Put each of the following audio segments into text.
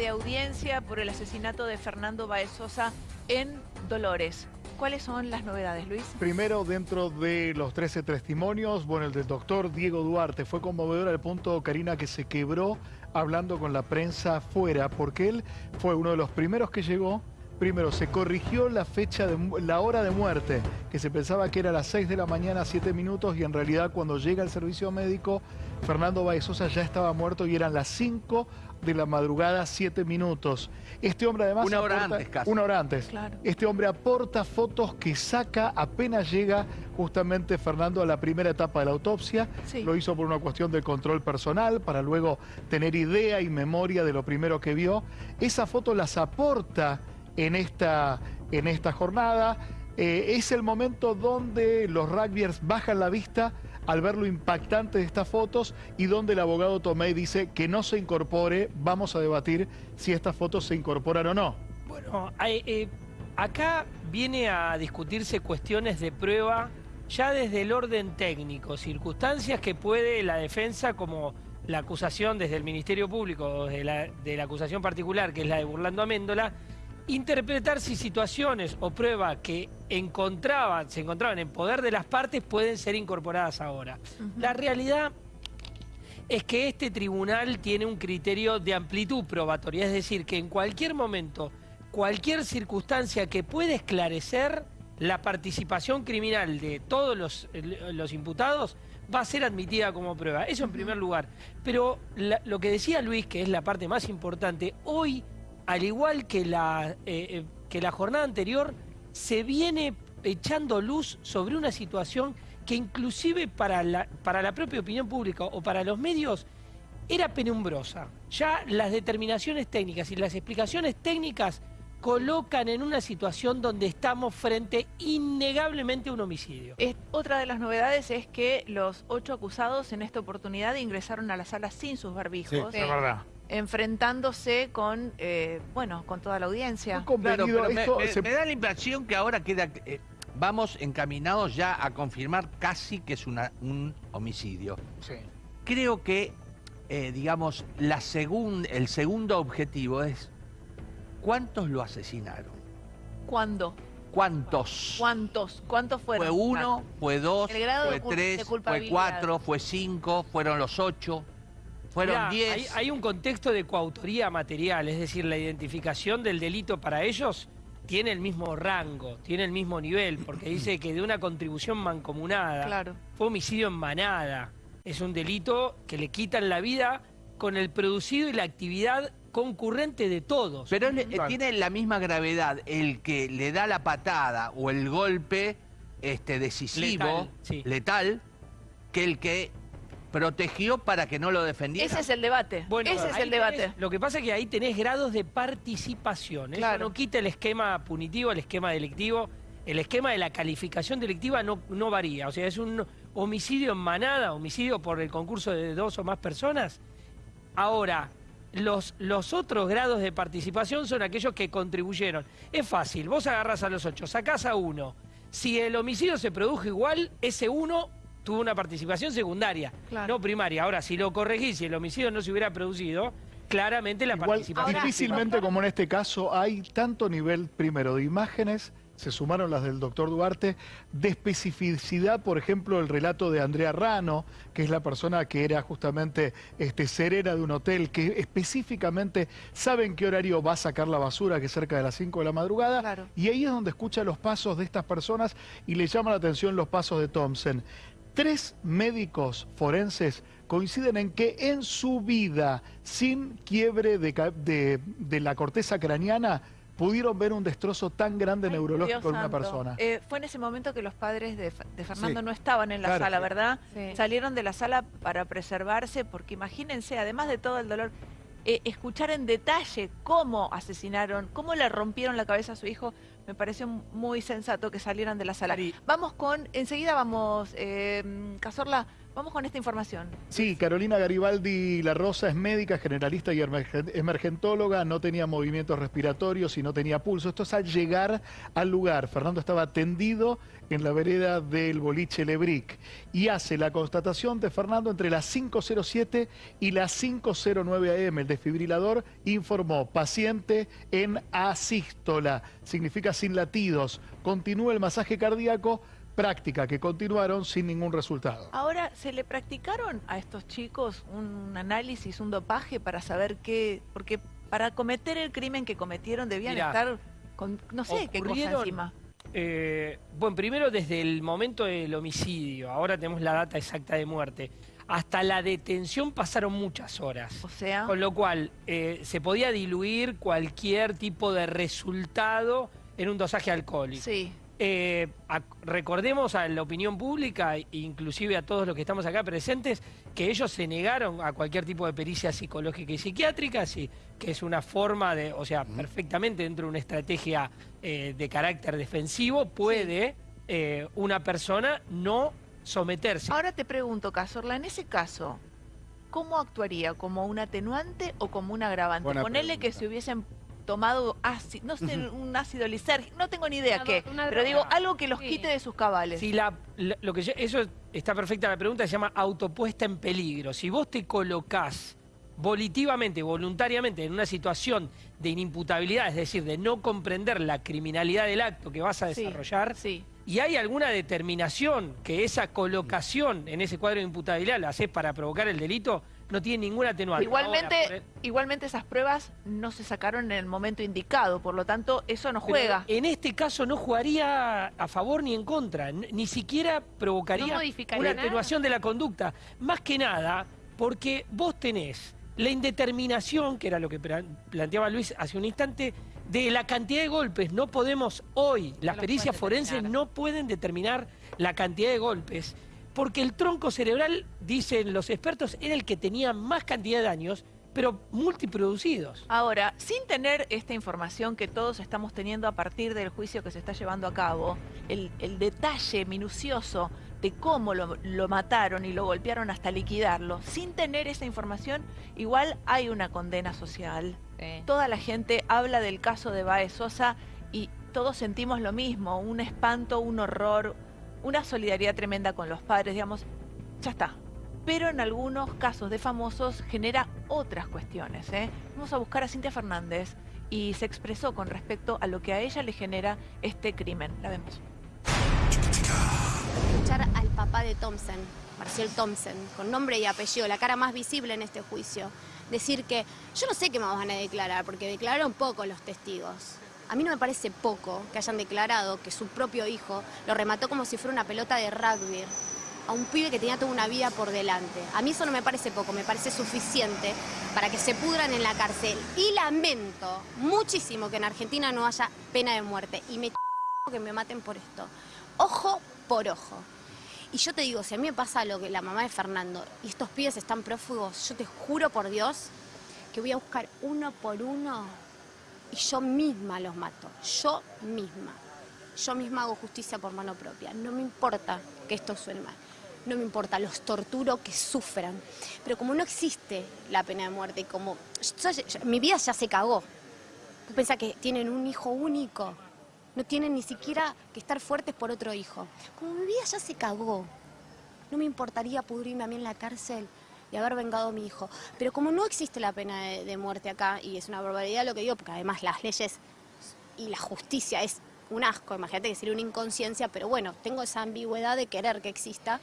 de audiencia por el asesinato de Fernando Baez Sosa en Dolores. ¿Cuáles son las novedades, Luis? Primero, dentro de los 13 testimonios, bueno, el del doctor Diego Duarte fue conmovedor al punto, Karina, que se quebró hablando con la prensa fuera, porque él fue uno de los primeros que llegó Primero, se corrigió la fecha, de, la hora de muerte, que se pensaba que era a las 6 de la mañana, 7 minutos, y en realidad cuando llega el servicio médico, Fernando Baezosa ya estaba muerto y eran las 5 de la madrugada, 7 minutos. Este hombre además... Una hora antes casi. Una hora antes. Este hombre aporta fotos que saca apenas llega justamente Fernando a la primera etapa de la autopsia. Lo hizo por una cuestión de control personal, para luego tener idea y memoria de lo primero que vio. Esa foto las aporta en esta, en esta jornada. Eh, es el momento donde los rugbyers bajan la vista al ver lo impactante de estas fotos y donde el abogado Tomé dice que no se incorpore, vamos a debatir si estas fotos se incorporan o no. Bueno, eh, acá viene a discutirse cuestiones de prueba ya desde el orden técnico, circunstancias que puede la defensa como la acusación desde el Ministerio Público, de la, de la acusación particular, que es la de Burlando Améndola, interpretar si situaciones o pruebas que encontraban, se encontraban en poder de las partes pueden ser incorporadas ahora. La realidad es que este tribunal tiene un criterio de amplitud probatoria, es decir, que en cualquier momento, cualquier circunstancia que pueda esclarecer la participación criminal de todos los, los imputados va a ser admitida como prueba. Eso en primer lugar. Pero lo que decía Luis, que es la parte más importante, hoy al igual que la, eh, eh, que la jornada anterior, se viene echando luz sobre una situación que inclusive para la, para la propia opinión pública o para los medios era penumbrosa. Ya las determinaciones técnicas y las explicaciones técnicas colocan en una situación donde estamos frente innegablemente a un homicidio. otra de las novedades es que los ocho acusados en esta oportunidad ingresaron a la sala sin sus barbijos. Sí, es verdad enfrentándose con, eh, bueno, con toda la audiencia. Claro, pero me, da la impresión que ahora queda, eh, vamos encaminados ya a confirmar casi que es una, un homicidio. Sí. Creo que, eh, digamos, la el segundo objetivo es, ¿cuántos lo asesinaron? ¿Cuándo? ¿Cuántos? ¿Cuántos? ¿Cuántos fueron? Fue uno, fue dos, fue tres, fue cuatro, fue cinco, fueron los ocho. Fueron 10. Hay, un contexto de coautoría material, es decir, la identificación del delito para ellos tiene el mismo rango, tiene el mismo nivel, porque dice que de una contribución mancomunada fue homicidio en manada. Es un delito que le quitan la vida con el producido y la actividad concurrente de todos. Pero tiene la misma gravedad el que le da la patada o el golpe este, decisivo, letal que el que protegió para que no lo defendiera. Ese es el debate. Bueno, Ese es el debate. lo que pasa es que ahí tenés grados de participación. Eso no quita el esquema punitivo, el esquema delictivo. El esquema de la calificación delictiva no, no varía. O sea, es un homicidio en manada, homicidio por el concurso de dos o más personas. Ahora, los, los otros grados de participación son aquellos que contribuyeron. Es fácil, vos agarras a los ocho, sacás a uno. Si el homicidio se produjo igual, ese uno tuvo una participación secundaria, no primaria. Ahora, si lo corregís, si el homicidio no se hubiera producido, claramente la participación... Difícilmente, como en este caso, hay tanto nivel, primero, de imágenes, se sumaron las del doctor Duarte, de especificidad, por ejemplo, el relato de Andrea Rano, que es la persona que era justamente este, serena de un hotel, que específicamente sabe en qué horario va a sacar la basura, que es cerca de las 5 de la madrugada, y ahí es donde escucha los pasos de estas personas y le llama la atención los pasos de Thompson. Tres médicos forenses coinciden en que en su vida, sin quiebre de, la corteza craneana, pudieron ver un destrozo tan grande neurológico en una persona. Eh, fue en ese momento que los padres de, Fernando no estaban en la sala, ¿verdad? Salieron de la sala para preservarse, porque imagínense, además de todo el dolor, eh, escuchar en detalle cómo asesinaron, cómo le rompieron la cabeza a su hijo, me pareció muy sensato que salieran de la sala. Vamos con, enseguida vamos, eh, Cazorla, Vamos con esta información. Sí, Carolina Garibaldi La Rosa es médica, generalista y emergentóloga, no tenía movimientos respiratorios y no tenía pulso. Esto es al llegar al lugar. Fernando estaba tendido en la vereda del boliche Lebric y hace la constatación de Fernando entre las 5.07 y las 5.09 am. El desfibrilador informó paciente en asístola, significa sin latidos. Continúa el masaje cardíaco práctica que continuaron sin ningún resultado. Ahora, ¿se le practicaron a estos chicos un análisis, un dopaje para saber qué? Porque para cometer el crimen que cometieron debían estar con no sé qué cosa encima. Eh, bueno, primero desde el momento del homicidio, ahora tenemos la data exacta de muerte, hasta la detención pasaron muchas horas. O sea... Con lo cual, eh, se podía diluir cualquier tipo de resultado en un dosaje alcohólico. Sí. Eh, recordemos a la opinión pública, inclusive a todos los que estamos acá presentes, que ellos se negaron a cualquier tipo de pericia psicológica y psiquiátrica, sí, que es una forma de, o sea, perfectamente dentro de una estrategia eh, de carácter defensivo, puede eh, una persona no someterse. Ahora te pregunto, Casorla, en ese caso, ¿cómo actuaría? ¿Como un atenuante o como un agravante? Ponele que se hubiesen tomado ácido, no sé, un ácido lisérgico, no tengo ni idea qué, pero digo, algo que los quite de sus cabales. Si la, lo que eso está perfecta la pregunta, se llama autopuesta en peligro. Si vos te colocás volitivamente, voluntariamente, en una situación de inimputabilidad, es decir, de no comprender la criminalidad del acto que vas a desarrollar, y hay alguna determinación que esa colocación en ese cuadro de imputabilidad la haces para provocar el delito, no tiene ninguna atenuante. Igualmente, igualmente esas pruebas no se sacaron en el momento indicado, por lo tanto eso no juega. en este caso no jugaría a favor ni en contra, ni siquiera provocaría una atenuación de la conducta. Más que nada, porque vos tenés la indeterminación, que era lo que planteaba Luis hace un instante, de la cantidad de golpes. No podemos hoy, las pericias forenses no pueden determinar la cantidad de golpes porque el tronco cerebral, dicen los expertos, era el que tenía más cantidad de daños, pero multiproducidos. Ahora, sin tener esta información que todos estamos teniendo a partir del juicio que se está llevando a cabo, el, detalle minucioso de cómo lo, mataron y lo golpearon hasta liquidarlo, sin tener esa información, igual hay una condena social. Toda la gente habla del caso de Baez Sosa y todos sentimos lo mismo, un espanto, un horror, una solidaridad tremenda con los padres, digamos, ya está. Pero en algunos casos de famosos genera otras cuestiones. ¿eh? Vamos a buscar a Cintia Fernández y se expresó con respecto a lo que a ella le genera este crimen. La vemos. Escuchar al papá de Thompson, Marcial Thompson, con nombre y apellido, la cara más visible en este juicio, decir que yo no sé qué me van a declarar, porque declararon poco los testigos. A mí no me parece poco que hayan declarado que su propio hijo lo remató como si fuera una pelota de rugby a un pibe que tenía toda una vida por delante. A mí eso no me parece poco, me parece suficiente para que se pudran en la cárcel. Y lamento muchísimo que en Argentina no haya pena de muerte. Y me que me maten por esto. Ojo por ojo. Y yo te digo, si a mí me pasa lo que la mamá de Fernando y estos pibes están prófugos, yo te juro por Dios que voy a buscar uno por uno y yo misma los mato, yo misma. Yo misma hago justicia por mano propia. No me importa que esto suene mal. No me importa, los torturo que sufran. Pero como no existe la pena de muerte, como mi vida ya se cagó. Tú pensás que tienen un hijo único. No tienen ni siquiera que estar fuertes por otro hijo. Como mi vida ya se cagó, no me importaría pudrirme a mí en la cárcel y haber vengado a mi hijo. Pero como no existe la pena de, muerte acá, y es una barbaridad lo que digo, porque además las leyes y la justicia es un asco, imagínate que sería una inconsciencia, pero bueno, tengo esa ambigüedad de querer que exista.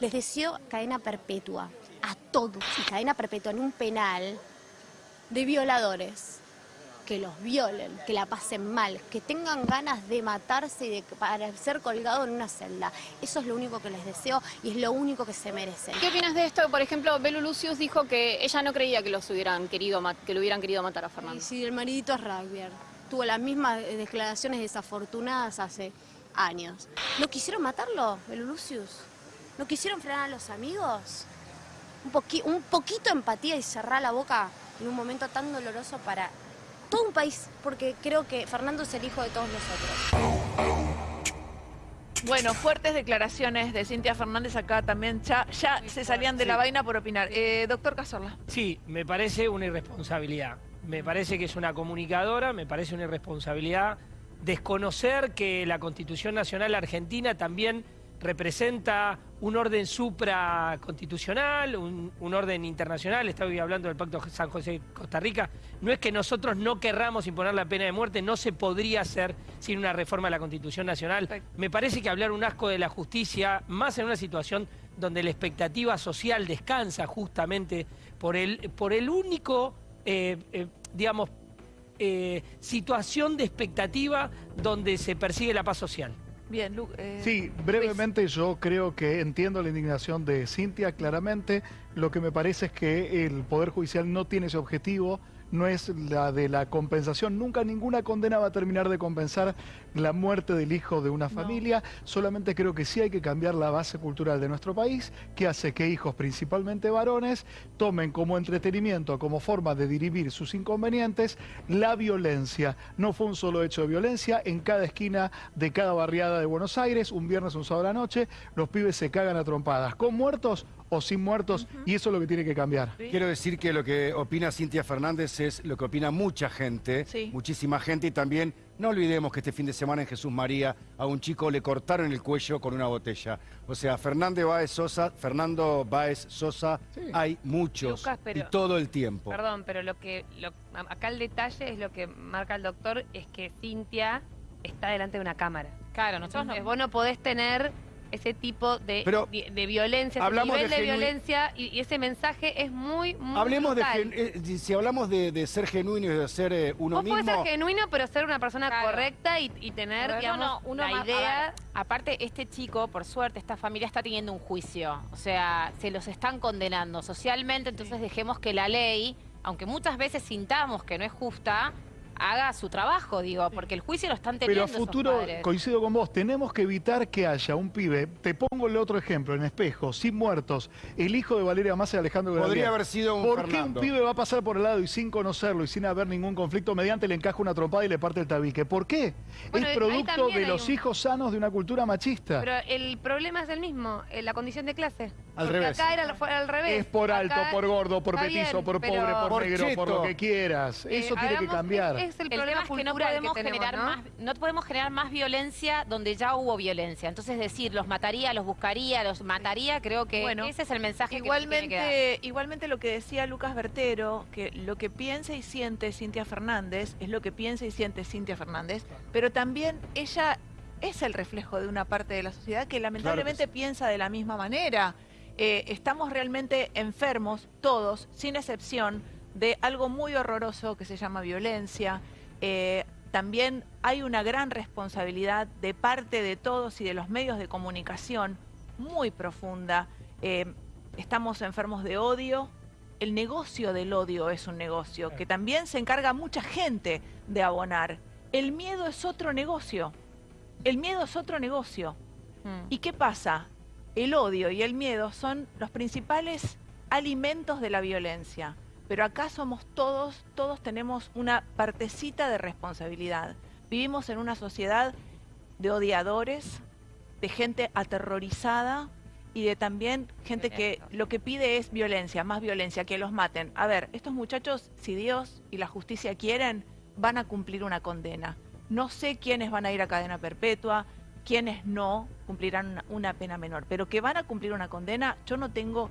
Les deseo cadena perpetua a todos y cadena perpetua en un penal de violadores que los violen, que la pasen mal, que tengan ganas de matarse y de para ser colgado en una celda. Eso es lo único que les deseo y es lo único que se merecen. ¿Qué opinas de esto? Por ejemplo, Belu Lucius dijo que ella no creía que los hubieran querido que lo hubieran querido matar a Fernando. Sí, el maridito es rugby. Tuvo las mismas declaraciones desafortunadas hace años. ¿No quisieron matarlo, Belu Lucius? ¿No quisieron frenar a los amigos? Un, un poquito de empatía y cerrar la boca en un momento tan doloroso para todo un país, porque creo que Fernando es el hijo de todos nosotros. Bueno, fuertes declaraciones de Cintia Fernández acá también, ya, ya se salían de la vaina por opinar. Eh, doctor Cazorla. Sí, me parece una irresponsabilidad. Me parece que es una comunicadora, me parece una irresponsabilidad desconocer que la Constitución Nacional Argentina también representa un orden supraconstitucional, un, un orden internacional, estoy hablando del Pacto San José-Costa Rica, no es que nosotros no querramos imponer la pena de muerte, no se podría hacer sin una reforma de la Constitución Nacional. Me parece que hablar un asco de la justicia, más en una situación donde la expectativa social descansa justamente por el, por el único, eh, eh, digamos, eh, situación de expectativa donde se persigue la paz social. Bien, eh, Sí, brevemente yo creo que entiendo la indignación de Cintia claramente. Lo que me parece es que el Poder Judicial no tiene ese objetivo no es la de la compensación. Nunca ninguna condena va a terminar de compensar la muerte del hijo de una familia. Solamente creo que sí hay que cambiar la base cultural de nuestro país, que hace que hijos, principalmente varones, tomen como entretenimiento, como forma de dirimir sus inconvenientes, la violencia. No fue un solo hecho de violencia. En cada esquina de cada barriada de Buenos Aires, un viernes, un sábado a la noche, los pibes se cagan a trompadas. Con muertos o sin muertos, y eso es lo que tiene que cambiar. Quiero decir que lo que opina Cintia Fernández es lo que opina mucha gente, muchísima gente, y también no olvidemos que este fin de semana en Jesús María a un chico le cortaron el cuello con una botella. O sea, Fernando Báez Sosa, Fernando Báez Sosa, hay muchos y todo el tiempo. Perdón, pero lo que acá el detalle es lo que marca el doctor es que Cintia está delante de una cámara. Claro, nosotros no. Vos no podés tener ese tipo de, de, violencia, ese nivel de, violencia y, ese mensaje es muy, muy Hablemos de eh, si hablamos de, ser genuino y de ser eh, uno mismo. Vos ser genuino, pero ser una persona correcta y, tener, digamos, una idea. aparte, este chico, por suerte, esta familia está teniendo un juicio. O sea, se los están condenando socialmente, entonces dejemos que la ley, aunque muchas veces sintamos que no es justa, haga su trabajo, digo, porque el juicio lo están teniendo Pero a futuro, coincido con vos, tenemos que evitar que haya un pibe, te pongo el otro ejemplo, en espejo, sin muertos, el hijo de Valeria Massa y Alejandro Podría haber sido un ¿Por qué un pibe va a pasar por el lado y sin conocerlo y sin haber ningún conflicto mediante le encaja una trompada y le parte el tabique? ¿Por qué? es producto de los hijos sanos de una cultura machista. Pero el problema es el mismo, eh, la condición de clase. Al revés. acá era al revés. Es por alto, por gordo, por petizo, por pobre, por, negro, por lo que quieras. Eso eh, tiene que cambiar el, problema es que no podemos generar más no podemos generar más violencia donde ya hubo violencia. Entonces decir, los mataría, los buscaría, los mataría, creo que ese es el mensaje igualmente, que, tiene que Igualmente lo que decía Lucas Bertero, que lo que piensa y siente Cintia Fernández es lo que piensa y siente Cintia Fernández, pero también ella es el reflejo de una parte de la sociedad que lamentablemente piensa de la misma manera. Eh, estamos realmente enfermos, todos, sin excepción, de algo muy horroroso que se llama violencia, eh, también hay una gran responsabilidad de parte de todos y de los medios de comunicación muy profunda. Eh, estamos enfermos de odio. El negocio del odio es un negocio que también se encarga mucha gente de abonar. El miedo es otro negocio. El miedo es otro negocio. Hmm. ¿Y qué pasa? El odio y el miedo son los principales alimentos de la violencia pero acá somos todos, todos tenemos una partecita de responsabilidad. Vivimos en una sociedad de odiadores, de gente aterrorizada y de también gente que lo que pide es violencia, más violencia, que los maten. A ver, estos muchachos, si Dios y la justicia quieren, van a cumplir una condena. No sé quiénes van a ir a cadena perpetua, quiénes no cumplirán una, pena menor, pero que van a cumplir una condena, yo no tengo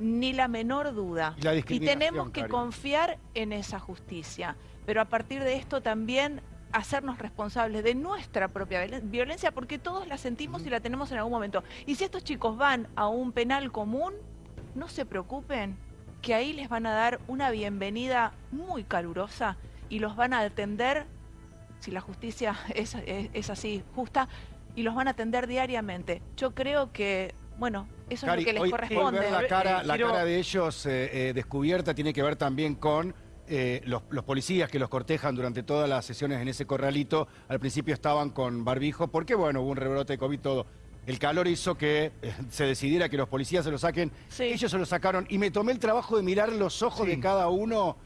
ni la menor duda. Y, tenemos que confiar en esa justicia. Pero a partir de esto también hacernos responsables de nuestra propia violencia, porque todos la sentimos y la tenemos en algún momento. Y si estos chicos van a un penal común, no se preocupen, que ahí les van a dar una bienvenida muy calurosa y los van a atender, si la justicia es, es así justa, y los van a atender diariamente. Yo creo que bueno, eso es lo que les corresponde. la cara, la cara de ellos eh, eh, descubierta tiene que ver también con eh, los, policías que los cortejan durante todas las sesiones en ese corralito. Al principio estaban con barbijo porque, bueno, hubo un rebrote de COVID todo. El calor hizo que se decidiera que los policías se lo saquen. Ellos se lo sacaron y me tomé el trabajo de mirar los ojos de cada uno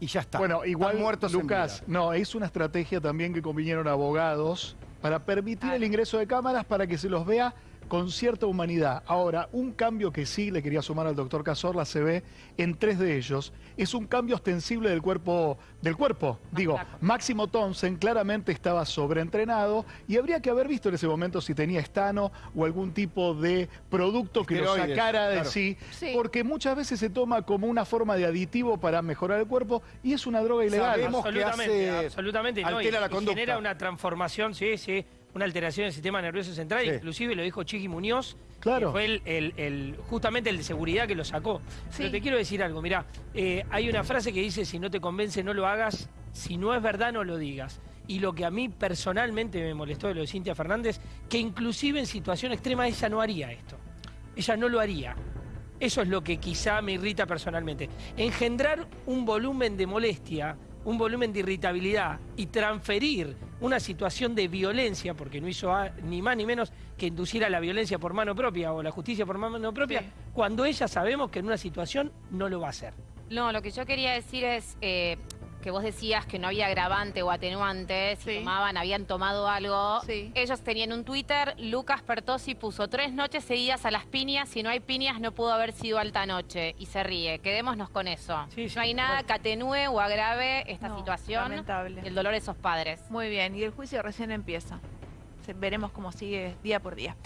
y ya está. Bueno, igual, muertos Lucas, no, es una estrategia también que convinieron abogados para permitir el ingreso de cámaras para que se los vea con cierta humanidad. Ahora, un cambio que sí le quería sumar al doctor Cazorla se ve en tres de ellos. Es un cambio ostensible del cuerpo. Del cuerpo. Digo, Máximo Thompson claramente estaba sobreentrenado y habría que haber visto en ese momento si tenía estano o algún tipo de producto que lo sacara de sí, porque muchas veces se toma como una forma de aditivo para mejorar el cuerpo y es una droga ilegal. absolutamente, absolutamente. la genera una transformación, sí, sí una alteración del sistema nervioso central, inclusive lo dijo Chiqui Muñoz, claro. que fue el, justamente el de seguridad que lo sacó. Pero te quiero decir algo, mira, eh, hay una frase que dice, si no te convence no lo hagas, si no es verdad no lo digas. Y lo que a mí personalmente me molestó de lo de Cintia Fernández, que inclusive en situación extrema ella no haría esto. Ella no lo haría. Eso es lo que quizá me irrita personalmente. Engendrar un volumen de molestia un volumen de irritabilidad y transferir una situación de violencia, porque no hizo ni más ni menos que inducir a la violencia por mano propia o la justicia por mano propia, cuando ella sabemos que en una situación no lo va a hacer. No, lo que yo quería decir es, eh, que vos decías que no había agravante o atenuante, si tomaban, habían tomado algo. Ellos tenían un Twitter, Lucas Pertosi puso tres noches seguidas a las piñas, si no hay piñas no pudo haber sido alta noche. Y se ríe, quedémonos con eso. no hay nada que atenúe o agrave esta situación. Lamentable. El dolor de esos padres. Muy bien, y el juicio recién empieza. Veremos cómo sigue día por día.